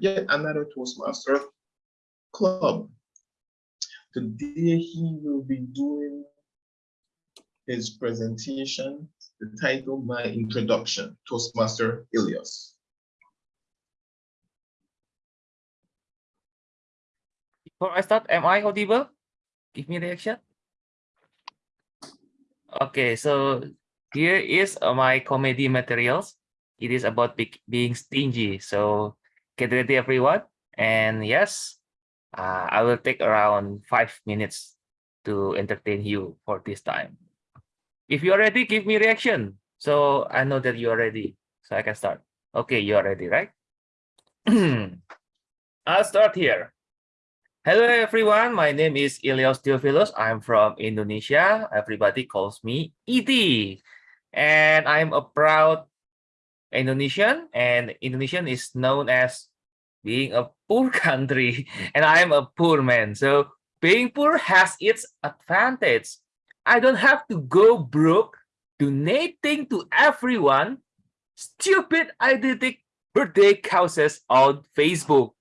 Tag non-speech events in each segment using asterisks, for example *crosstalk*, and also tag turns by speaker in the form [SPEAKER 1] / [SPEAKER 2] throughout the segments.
[SPEAKER 1] yet another Toastmaster club. Today he will be doing his presentation, the title, My Introduction, Toastmaster Ilias.
[SPEAKER 2] Before I start, am I audible? Give me reaction. Okay, so here is my comedy materials. It is about be being stingy. So get ready, everyone. And yes, uh, I will take around five minutes to entertain you for this time. If you are ready, give me reaction. So I know that you are ready. So I can start. Okay, you are ready, right? *clears throat* I'll start here. Hello, everyone. My name is Ilyas Theophilus. I'm from Indonesia. Everybody calls me ET. And I'm a proud Indonesian. And Indonesian is known as being a poor *laughs* country. And I'm a poor man. So being poor has its advantage. I don't have to go broke donating to everyone stupid idiotic birthday causes on Facebook.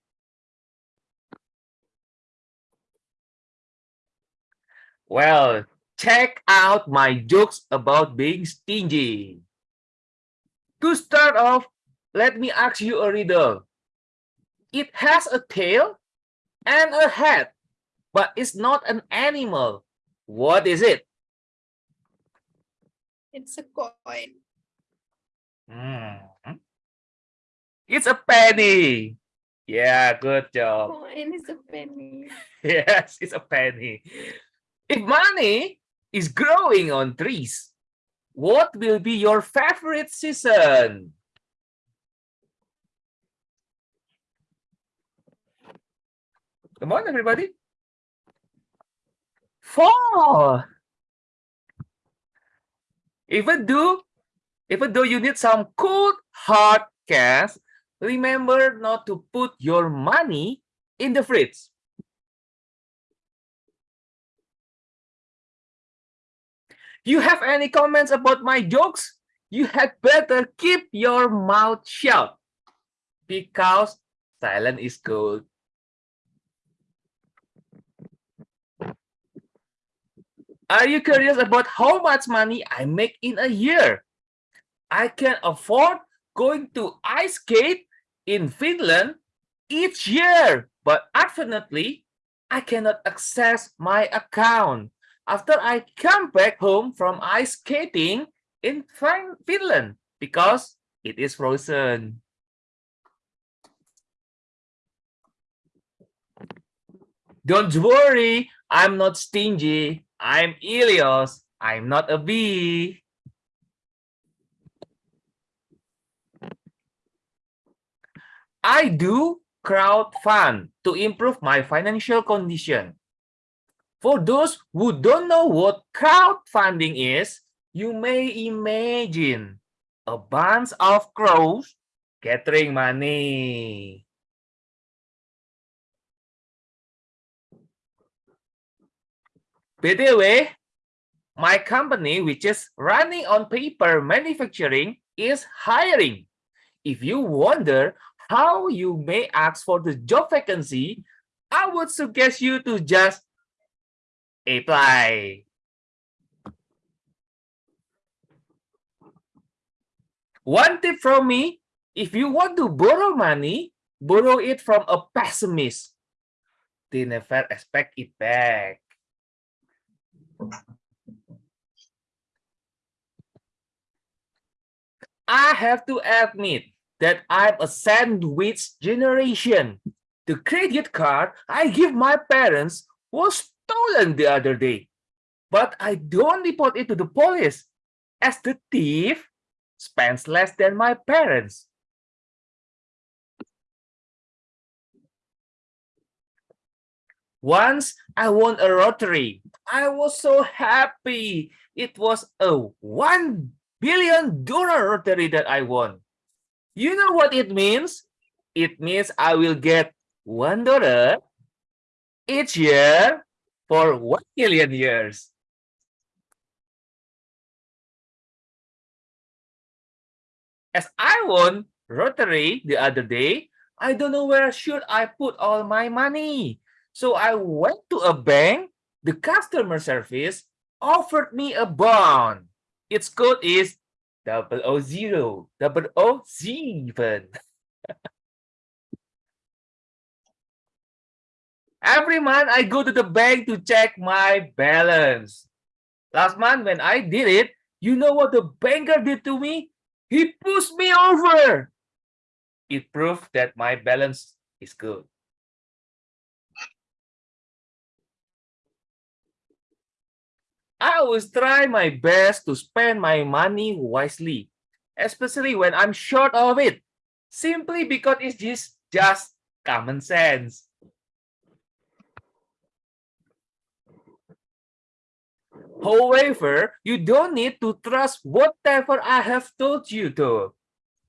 [SPEAKER 2] Well, check out my jokes about being stingy. To start off, let me ask you a riddle. It has a tail and a head, but it's not an animal. What is it?
[SPEAKER 3] It's a coin.
[SPEAKER 2] Hmm. It's a penny. Yeah, good job.
[SPEAKER 3] Coin is a penny. *laughs*
[SPEAKER 2] Yes, it's a penny. If money is growing on trees, what will be your favorite season? Come on, everybody. Fall. Even though, even though you need some cold hard cash, remember not to put your money in the fridge. You have any comments about my jokes? You had better keep your mouth shut because silent is gold. Are you curious about how much money I make in a year? I can afford going to ice skate in Finland each year, but unfortunately, I cannot access my account after I come back home from ice skating in Finland because it is frozen. Don't worry, I'm not stingy. I'm Ilios. I'm not a bee. I do crowd fund to improve my financial condition. For those who don't know what crowdfunding is, you may imagine a bunch of crows gathering money. By the way, my company, which is running on paper manufacturing, is hiring. If you wonder how you may ask for the job vacancy, I would suggest you to just apply. One tip from me, if you want to borrow money, borrow it from a pessimist. They never expect it back. I have to admit that I'm a sandwich generation. The credit card I give my parents was stolen the other day, but I don't report it to the police as the thief spends less than my parents. Once I won a lottery. I was so happy. It was a one billion dollar lottery that I won. You know what it means? It means I will get one dollar each year for one million years. As I won lottery the other day, I don't know where should I put all my money. So I went to a bank. The customer service offered me a bond. Its code is double O zero, double O seven. *laughs* Every month I go to the bank to check my balance. Last month when I did it, you know what the banker did to me? He pushed me over. It proved that my balance is good. I always try my best to spend my money wisely, especially when I'm short of it, simply because it's just, just common sense. However, you don't need to trust whatever I have told you to.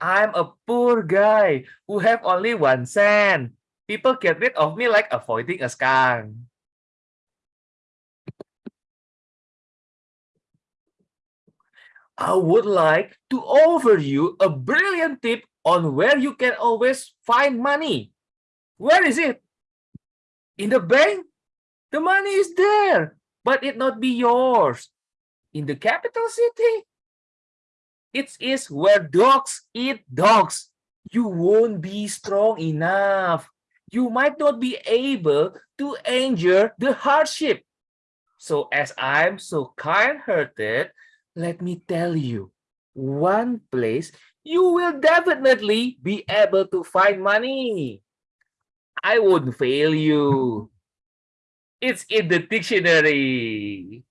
[SPEAKER 2] I'm a poor guy who have only one cent. People get rid of me like avoiding a skunk. I would like to offer you a brilliant tip on where you can always find money. Where is it? In the bank? The money is there, but it not be yours. In the capital city? It is where dogs eat dogs. You won't be strong enough. You might not be able to endure the hardship. So as I'm so kind-hearted, let me tell you, one place you will definitely be able to find money. I won't fail you. It's in the dictionary.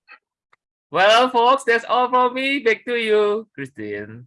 [SPEAKER 2] Well, folks, that's all from me. Back to you, Christine.